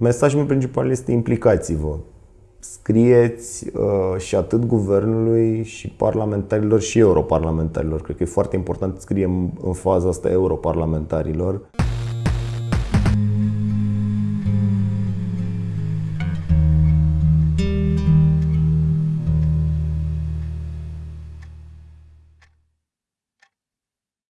Mesajul meu principal este implicați-vă. Scrieți uh, și atât guvernului și parlamentarilor și europarlamentarilor. Cred că e foarte important să scriem în faza asta europarlamentarilor.